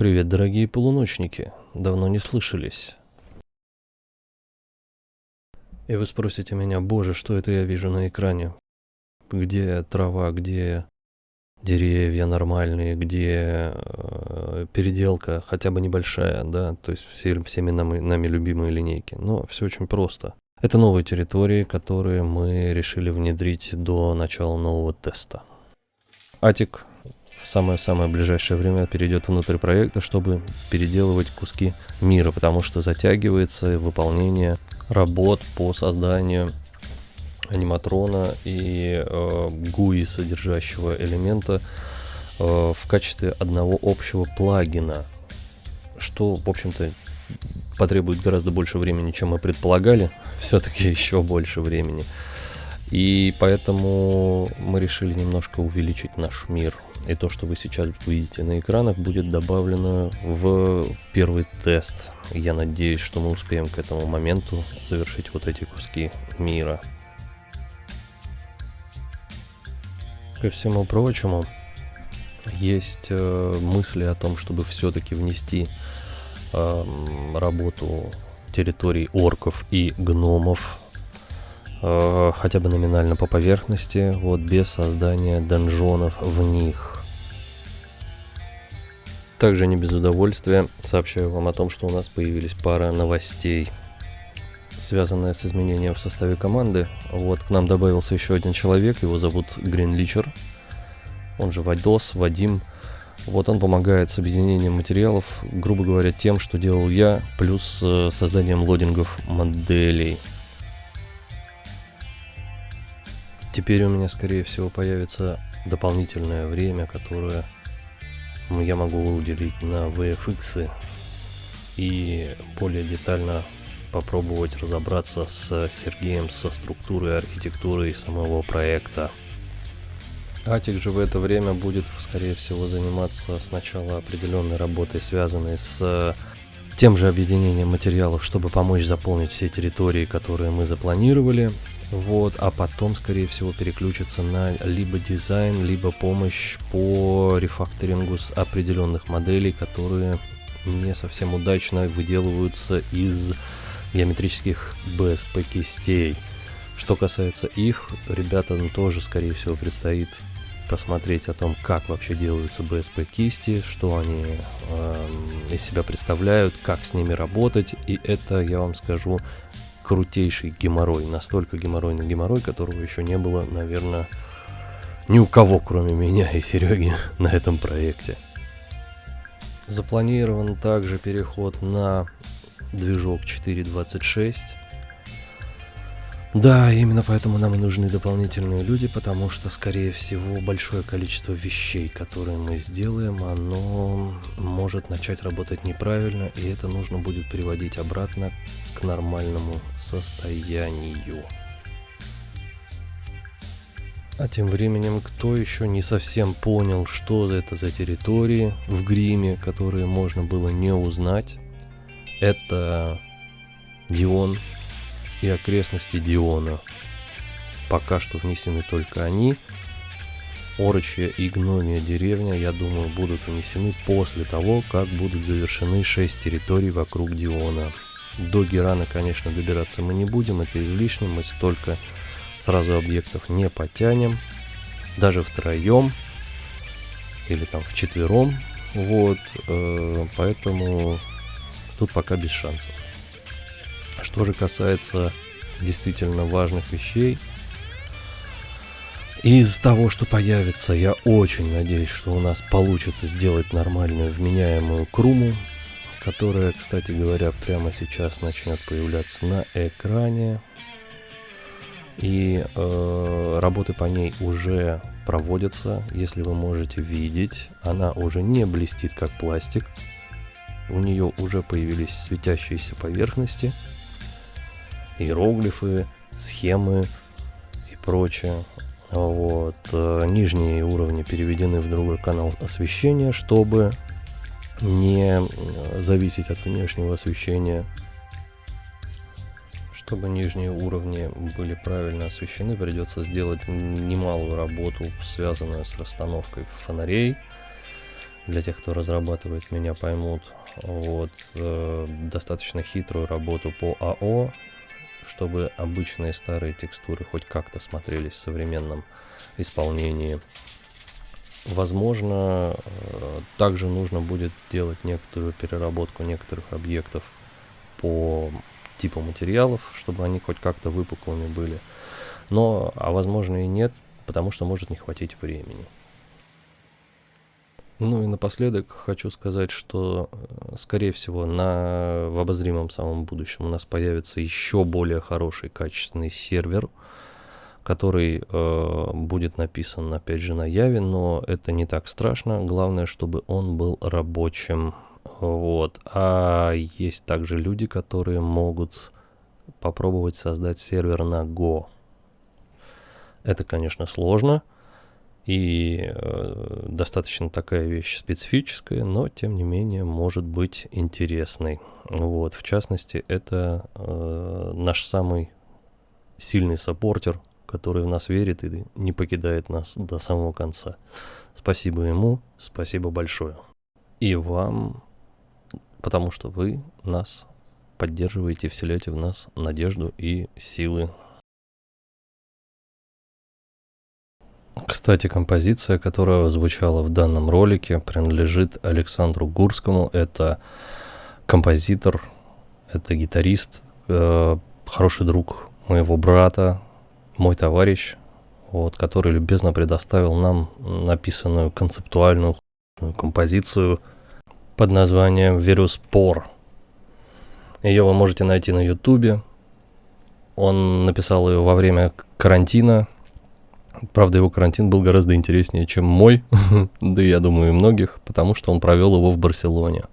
Привет, дорогие полуночники. Давно не слышались. И вы спросите меня, боже, что это я вижу на экране? Где трава, где деревья нормальные, где э, переделка хотя бы небольшая, да, то есть все, всеми нами, нами любимые линейки. Но все очень просто. Это новые территории, которые мы решили внедрить до начала нового теста. Атик в самое-самое ближайшее время перейдет внутрь проекта, чтобы переделывать куски мира, потому что затягивается выполнение работ по созданию аниматрона и э, GUI содержащего элемента э, в качестве одного общего плагина, что, в общем-то, потребует гораздо больше времени, чем мы предполагали, все-таки еще больше времени. И поэтому мы решили немножко увеличить наш мир. И то, что вы сейчас видите на экранах, будет добавлено в первый тест. Я надеюсь, что мы успеем к этому моменту завершить вот эти куски мира. Ко всему прочему, есть э, мысли о том, чтобы все-таки внести э, работу территорий орков и гномов э, хотя бы номинально по поверхности, вот без создания донжонов в них. Также не без удовольствия сообщаю вам о том, что у нас появились пара новостей, связанная с изменением в составе команды. Вот к нам добавился еще один человек, его зовут Гринличер, он же Вадос, Вадим. Вот он помогает с объединением материалов, грубо говоря, тем, что делал я, плюс э, созданием лодингов моделей. Теперь у меня, скорее всего, появится дополнительное время, которое я могу уделить на VFX и более детально попробовать разобраться с Сергеем со структурой, архитектурой самого проекта. Атик же в это время будет, скорее всего, заниматься сначала определенной работой, связанной с тем же объединением материалов, чтобы помочь заполнить все территории, которые мы запланировали. Вот, а потом, скорее всего, переключится на либо дизайн, либо помощь по рефакторингу с определенных моделей, которые не совсем удачно выделываются из геометрических BSP кистей. Что касается их, ребятам тоже, скорее всего, предстоит посмотреть о том, как вообще делаются BSP кисти, что они э, из себя представляют, как с ними работать. И это, я вам скажу, крутейший геморрой. Настолько геморройный геморрой, которого еще не было, наверное, ни у кого, кроме меня и Сереги, на этом проекте. Запланирован также переход на движок 4.26 да, именно поэтому нам и нужны дополнительные люди, потому что, скорее всего, большое количество вещей, которые мы сделаем, оно может начать работать неправильно, и это нужно будет приводить обратно к нормальному состоянию. А тем временем, кто еще не совсем понял, что это за территории в гриме, которые можно было не узнать, это Дион и окрестности Диона. Пока что внесены только они. Орочья и Гномия деревня, я думаю, будут внесены после того, как будут завершены 6 территорий вокруг Диона. До Герана, конечно, добираться мы не будем, это излишне, мы столько сразу объектов не потянем, даже втроем или там вчетвером, вот, э, поэтому тут пока без шансов. Что же касается действительно важных вещей, из того, что появится, я очень надеюсь, что у нас получится сделать нормальную вменяемую круму, которая, кстати говоря, прямо сейчас начнет появляться на экране. И э, работы по ней уже проводятся, если вы можете видеть. Она уже не блестит как пластик. У нее уже появились светящиеся поверхности иероглифы, схемы и прочее. Вот. Э, нижние уровни переведены в другой канал освещения, чтобы не зависеть от внешнего освещения. Чтобы нижние уровни были правильно освещены, придется сделать немалую работу, связанную с расстановкой фонарей, для тех, кто разрабатывает, меня поймут. Вот, э, достаточно хитрую работу по АО, чтобы обычные старые текстуры хоть как-то смотрелись в современном исполнении. Возможно, э, также нужно будет делать некоторую переработку некоторых объектов по типу материалов, чтобы они хоть как-то выпуклыми были. Но, а возможно и нет, потому что может не хватить времени. Ну и напоследок хочу сказать, что, э, скорее всего, на, в обозримом самом будущем у нас появится еще более хороший качественный сервер, который э, будет написан, опять же, на Яве, но это не так страшно. Главное, чтобы он был рабочим. Вот. А есть также люди, которые могут попробовать создать сервер на Go. Это, конечно, сложно и э, достаточно такая вещь специфическая, но тем не менее может быть интересной. Вот, в частности, это э, наш самый сильный саппортер, который в нас верит и не покидает нас до самого конца. Спасибо ему, спасибо большое. И вам, потому что вы нас поддерживаете, вселяете в нас надежду и силы Кстати, композиция, которая звучала в данном ролике, принадлежит Александру Гурскому. Это композитор, это гитарист, э, хороший друг моего брата, мой товарищ, вот, который любезно предоставил нам написанную концептуальную композицию под названием «Вируспор». Ее вы можете найти на ютубе. Он написал ее во время карантина, Правда, его карантин был гораздо интереснее, чем мой, да я думаю и многих, потому что он провел его в Барселоне.